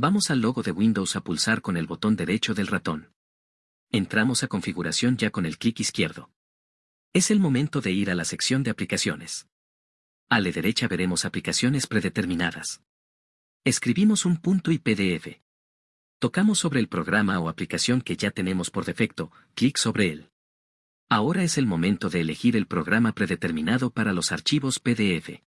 Vamos al logo de Windows a pulsar con el botón derecho del ratón. Entramos a configuración ya con el clic izquierdo. Es el momento de ir a la sección de aplicaciones. A la derecha veremos aplicaciones predeterminadas. Escribimos un punto y PDF. Tocamos sobre el programa o aplicación que ya tenemos por defecto, clic sobre él. Ahora es el momento de elegir el programa predeterminado para los archivos PDF.